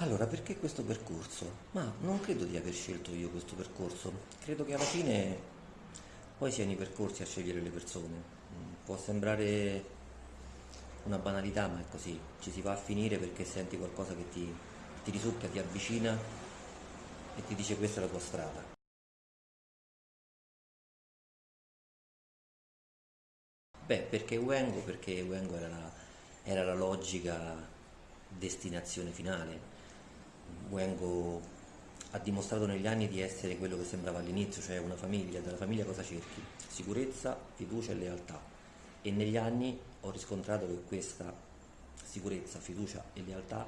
Allora, perché questo percorso? Ma non credo di aver scelto io questo percorso, credo che alla fine poi siano i percorsi a scegliere le persone. Mm, Può sembrare una banalità, ma è così, ci si va a finire perché senti qualcosa che ti, ti risucchia, ti avvicina e ti dice questa è la tua strada. Beh, perché Wengo? Perché Wengo era la, era la logica destinazione finale. Wengo ha dimostrato negli anni di essere quello che sembrava all'inizio, cioè una famiglia. Dalla famiglia cosa cerchi? Sicurezza, fiducia e lealtà. E negli anni ho riscontrato che questa sicurezza, fiducia e lealtà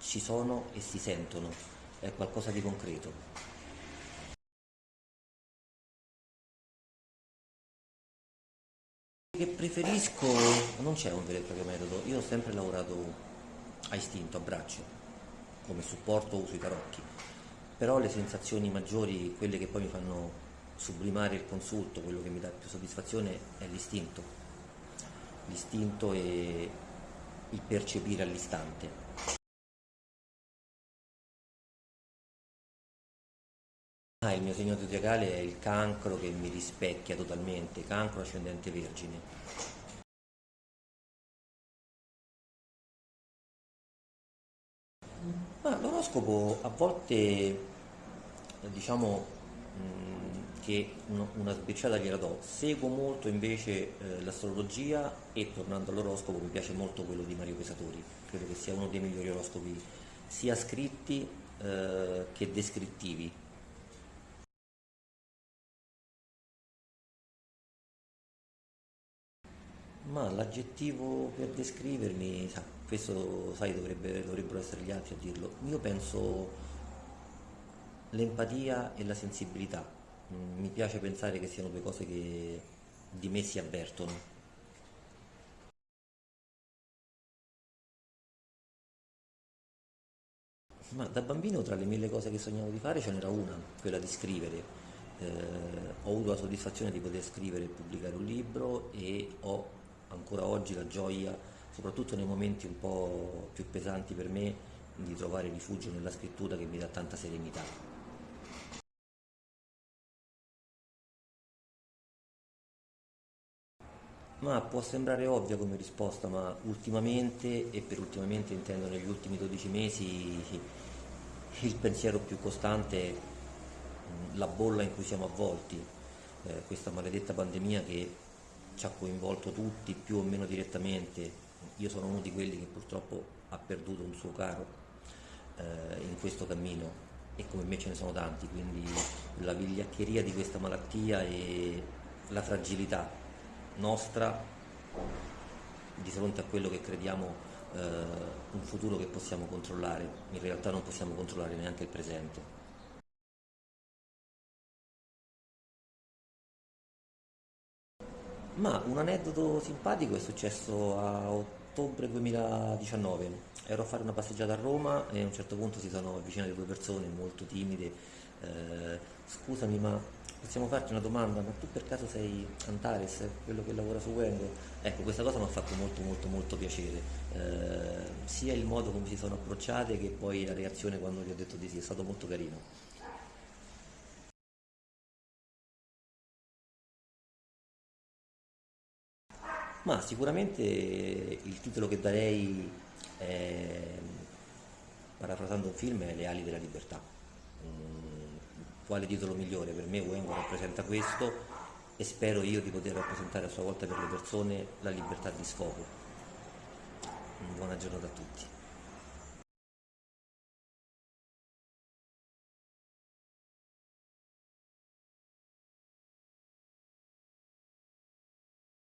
ci sono e si sentono, è qualcosa di concreto. Che preferisco, non c'è un vero e proprio metodo, io ho sempre lavorato a istinto, a braccio, come supporto uso i tarocchi, però le sensazioni maggiori, quelle che poi mi fanno sublimare il consulto, quello che mi dà più soddisfazione è l'istinto, l'istinto e il percepire all'istante. Ah, il mio segno zodiacale è il cancro che mi rispecchia totalmente, cancro ascendente vergine. Ma l'oroscopo a volte diciamo che una sbirciata gliela do, seguo molto invece eh, l'astrologia e tornando all'oroscopo mi piace molto quello di Mario Pesatori, credo che sia uno dei migliori oroscopi sia scritti eh, che descrittivi. Ma l'aggettivo per descrivermi, sa, questo sai, dovrebbe- dovrebbero essere gli altri a dirlo. Io penso l'empatia e la sensibilità. Mm, Mi piace pensare che siano due cose che di me si avvertono. Ma da bambino tra le mille cose che sognavo di fare ce n'era una, quella di scrivere. Eh, ho avuto la soddisfazione di poter scrivere e pubblicare un libro e ho ancora oggi la gioia, soprattutto nei momenti un po' più pesanti per me, di trovare rifugio nella scrittura che mi dà tanta serenità. Ma può sembrare ovvia come risposta, ma ultimamente, e per ultimamente intendo negli ultimi 12 mesi, il pensiero più costante è mh, la bolla in cui siamo avvolti, eh, questa maledetta pandemia che ci ha coinvolto tutti più o meno direttamente. Io sono uno di quelli che purtroppo ha perduto un suo caro eh, in questo cammino e come me ce ne sono tanti, quindi la vigliaccheria di questa malattia e la fragilità nostra di fronte a quello che crediamo eh, un futuro che possiamo controllare, in realtà non possiamo controllare neanche il presente. Ma un aneddoto simpatico è successo a ottobre 2019. Ero a fare una passeggiata a Roma e a un certo punto si sono avvicinate due persone molto timide. eh, scusami, ma possiamo farti una domanda? Ma tu per caso sei Antares, quello che lavora su Wengo? Ecco, questa cosa mi ha fatto molto molto molto piacere. Eh, sia il modo come si sono approcciate che poi la reazione quando gli ho detto di sì, è stato molto carino. Ma sicuramente il titolo che darei, è, parafrasando un film, è Le ali della libertà. Mm, quale titolo migliore? Per me Wengo rappresenta questo e spero io di poter rappresentare a sua volta per le persone la libertà di sfogo. Buona giornata a tutti.